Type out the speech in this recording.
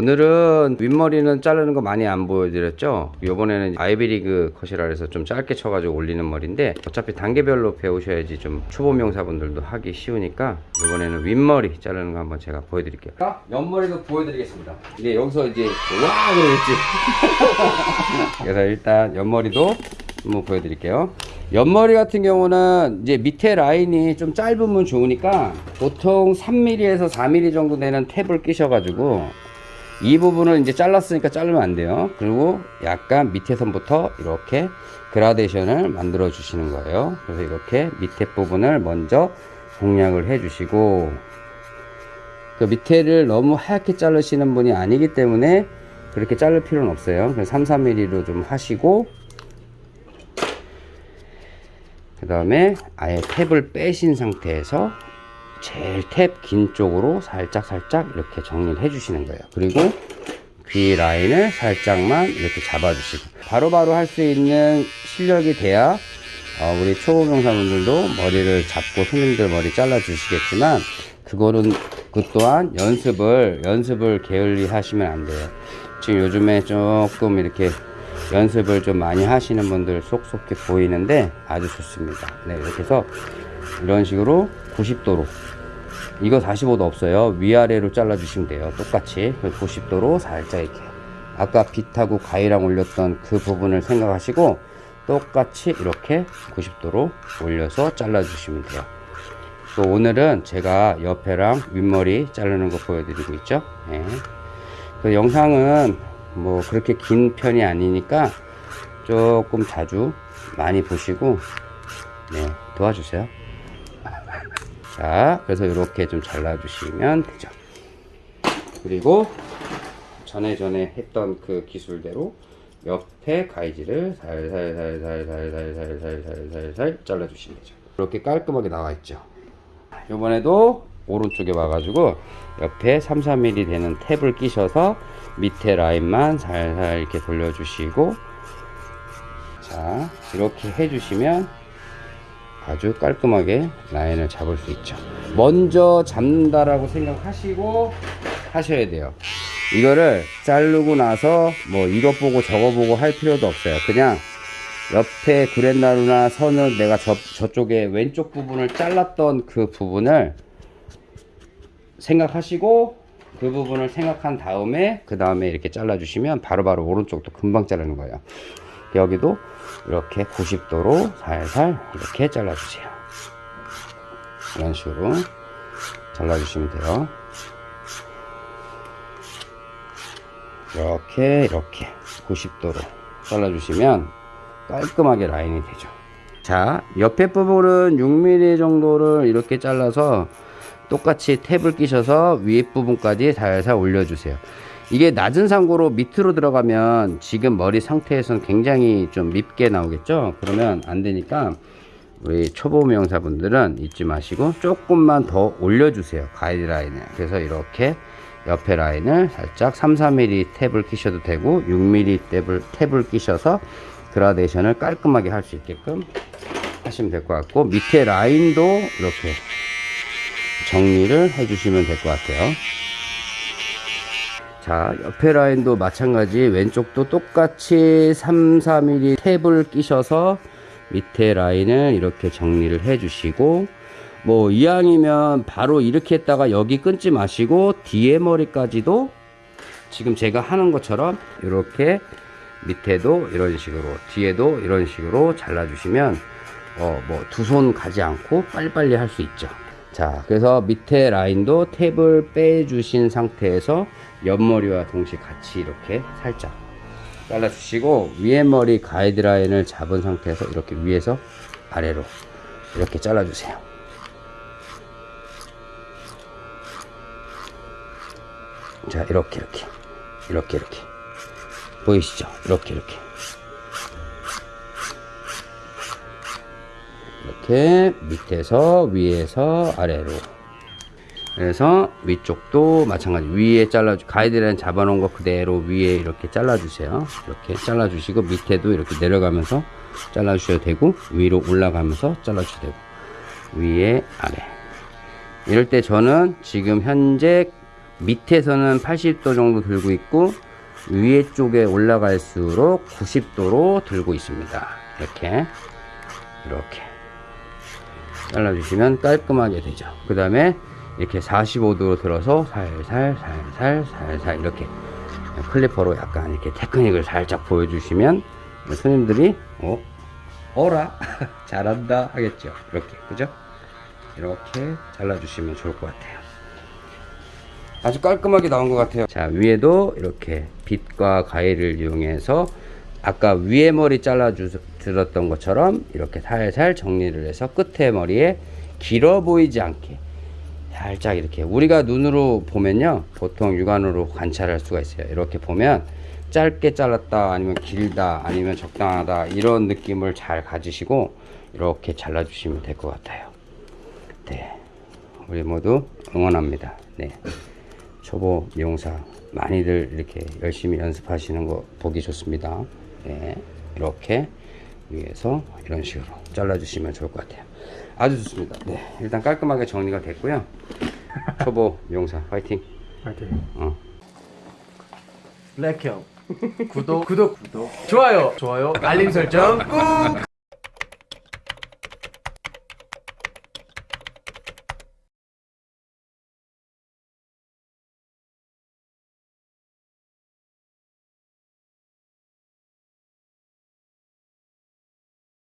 오늘은 윗머리는 자르는 거 많이 안 보여드렸죠? 요번에는 아이비리그 컷이라 해서 좀 짧게 쳐가지고 올리는 머리인데 어차피 단계별로 배우셔야지 좀 초보 명사분들도 하기 쉬우니까 요번에는 윗머리 자르는 거 한번 제가 보여드릴게요. 옆머리도 보여드리겠습니다. 근데 여기서 이제 와 그러겠지? 그래서 일단 옆머리도 한번 보여드릴게요. 옆머리 같은 경우는 이제 밑에 라인이 좀 짧으면 좋으니까 보통 3mm에서 4mm 정도 되는 탭을 끼셔가지고 이 부분을 이제 잘랐으니까 자르면 안 돼요. 그리고 약간 밑에 선부터 이렇게 그라데이션을 만들어 주시는 거예요. 그래서 이렇게 밑에 부분을 먼저 공략을 해 주시고 그 밑에를 너무 하얗게 자르시는 분이 아니기 때문에 그렇게 자를 필요는 없어요. 그래서 3, 4mm로 좀 하시고 그 다음에 아예 탭을 빼신 상태에서 제일 탭 긴 쪽으로 살짝 살짝 이렇게 정리를 해 주시는 거예요. 그리고 귀 라인을 살짝만 이렇게 잡아 주시고. 바로바로 할 수 있는 실력이 돼야 어, 우리 초보 명사분들도 머리를 잡고 손님들 머리 잘라 주시겠지만 그거는 그 또한 연습을 연습을 게을리 하시면 안 돼요. 지금 요즘에 조금 이렇게 연습을 좀 많이 하시는 분들 쏙쏙히 보이는데 아주 좋습니다. 네 이렇게 해서 이런 식으로 90도로. 이거 45도 없어요. 위아래로 잘라 주시면 돼요. 똑같이 90도로 살짝 이렇게. 아까 빛하고 가위랑 올렸던 그 부분을 생각하시고 똑같이 이렇게 90도로 올려서 잘라 주시면 돼요. 또 오늘은 제가 옆에랑 윗머리 자르는 거 보여드리고 있죠? 네. 그 영상은 뭐 그렇게 긴 편이 아니니까 조금 자주 많이 보시고 네 도와주세요 자 그래서 이렇게 좀 잘라 주시면 되죠. 그리고 전에 전에 했던 그 기술대로 옆에 가위질을 살살살살살살살살살살 잘라 주시면 되죠. 이렇게 깔끔하게 나와 있죠. 이번에도 오른쪽에 와가지고 옆에 3, 4mm 되는 탭을 끼셔서 밑에 라인만 살살 이렇게 돌려주시고 자 이렇게 해주시면 아주 깔끔하게 라인을 잡을 수 있죠. 먼저 잡는다라고 생각하시고 하셔야 돼요. 이거를 자르고 나서 뭐 이것 보고 저거 보고 할 필요도 없어요. 그냥 옆에 그랜나루나 선을 내가 저, 저쪽에 왼쪽 부분을 잘랐던 그 부분을 생각하시고 그 부분을 생각한 다음에 그 다음에 이렇게 잘라 주시면 바로바로 오른쪽도 금방 자르는 거예요 여기도 이렇게 90도로 살살 이렇게 잘라 주세요. 이런 식으로 잘라 주시면 돼요. 이렇게 이렇게 90도로 잘라 주시면 깔끔하게 라인이 되죠. 자 옆에 부분은 6mm 정도를 이렇게 잘라서 똑같이 탭을 끼셔서 위에 부분까지 살살 올려주세요 이게 낮은 상고로 밑으로 들어가면 지금 머리 상태에서는 굉장히 좀 밉게 나오겠죠? 그러면 안 되니까 우리 초보 명사분들은 잊지 마시고 조금만 더 올려주세요 가이드라인을. 그래서 이렇게 옆에 라인을 살짝 3, 4mm 탭을 끼셔도 되고 6mm 탭을, 탭을 끼셔서 그라데이션을 깔끔하게 할 수 있게끔 하시면 될 것 같고 밑에 라인도 이렇게 정리를 해주시면 될 것 같아요 자 옆에 라인도 마찬가지. 왼쪽도 똑같이 3, 4mm 탭을 끼셔서 밑에 라인을 이렇게 정리를 해 주시고 뭐 이왕이면 바로 이렇게 했다가 여기 끊지 마시고 뒤에 머리까지도 지금 제가 하는 것처럼 이렇게 밑에도 이런 식으로 뒤에도 이런 식으로 잘라 주시면 어 뭐 두 손 가지 않고 빨리빨리 할 수 있죠 자 그래서 밑에 라인도 탭을 빼 주신 상태에서 옆머리와 동시에 같이 이렇게 살짝 잘라 주시고 위에 머리 가이드라인을 잡은 상태에서 이렇게 위에서 아래로 이렇게 잘라 주세요. 자 이렇게 이렇게 이렇게 이렇게. 보이시죠? 이렇게 이렇게 이렇게 밑에서 위에서 아래로. 그래서 위쪽도 마찬가지. 위에 잘라 가이드라인 잡아 놓은 거 그대로 위에 이렇게 잘라 주세요. 이렇게 잘라 주시고 밑에도 이렇게 내려가면서 잘라 주셔도 되고 위로 올라가면서 잘라 주셔도 되고 위에 아래. 이럴 때 저는 지금 현재 밑에서는 80도 정도 들고 있고 위에 쪽에 올라갈수록 90도로 들고 있습니다. 이렇게. 이렇게 잘라주시면 깔끔하게 되죠. 그 다음에 이렇게 45도로 들어서 살살 살살 살살 이렇게 클리퍼로 약간 이렇게 테크닉을 살짝 보여주시면 손님들이 어 어라 잘한다 하겠죠. 이렇게 그죠? 이렇게 잘라주시면 좋을 것 같아요. 아주 깔끔하게 나온 것 같아요. 자 위에도 이렇게 빗과 가위를 이용해서 아까 위에 머리 잘라 주었던 것처럼 이렇게 살살 정리를 해서 끝에 머리에 길어 보이지 않게 살짝 이렇게 우리가 눈으로 보면요 보통 육안으로 관찰할 수가 있어요. 이렇게 보면 짧게 잘랐다 아니면 길다 아니면 적당하다 이런 느낌을 잘 가지시고 이렇게 잘라 주시면 될 것 같아요. 네 우리 모두 응원합니다. 네 초보 미용사 많이들 이렇게 열심히 연습하시는 거 보기 좋습니다 네 이렇게 위에서 이런 식으로 잘라 주시면 좋을 것 같아요. 아주 좋습니다. 네 일단 깔끔하게 정리가 됐고요. 초보 미용사 화이팅. 파이팅. 어. 블랙형. 구독 구독. 구독. 좋아요. 좋아요. 알림 설정 꾹